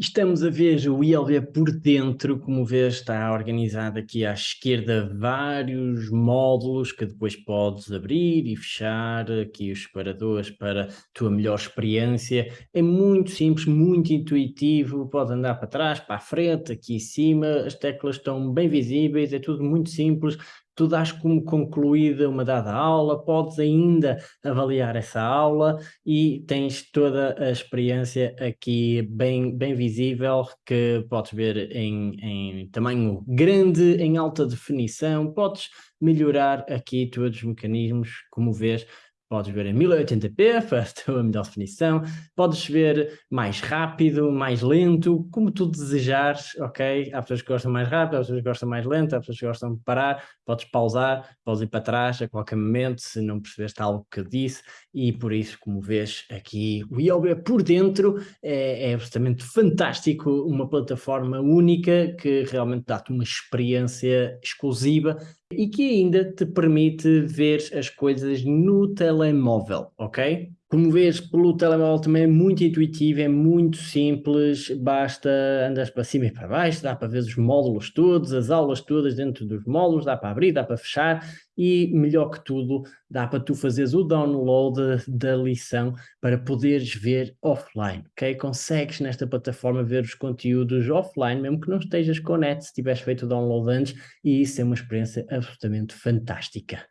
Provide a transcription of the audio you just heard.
Estamos a ver o ILB por dentro, como vês está organizado aqui à esquerda vários módulos que depois podes abrir e fechar, aqui os separadores para a tua melhor experiência. É muito simples, muito intuitivo, pode andar para trás, para a frente, aqui em cima, as teclas estão bem visíveis, é tudo muito simples, tu dás como concluída uma dada aula, podes ainda avaliar essa aula e tens toda a experiência aqui bem, bem visível, que podes ver em, em tamanho grande, em alta definição, podes melhorar aqui todos os mecanismos, como vês, Podes ver em 1080p para a tua melhor definição, podes ver mais rápido, mais lento, como tu desejares, ok? Há pessoas que gostam mais rápido, há pessoas que gostam mais lento, há pessoas que gostam de parar, podes pausar, podes ir para trás a qualquer momento se não percebeste algo que eu disse. E por isso, como vês aqui, o Yoga por dentro é, é absolutamente fantástico, uma plataforma única que realmente dá-te uma experiência exclusiva e que ainda te permite ver as coisas no telemóvel, ok? Como vês, pelo telemóvel também é muito intuitivo, é muito simples, basta andar para cima e para baixo, dá para ver os módulos todos, as aulas todas dentro dos módulos, dá para abrir, dá para fechar e, melhor que tudo, dá para tu fazeres o download da lição para poderes ver offline, ok? Consegues nesta plataforma ver os conteúdos offline, mesmo que não estejas com net, se tiveres feito o download antes, e isso é uma experiência absolutamente fantástica.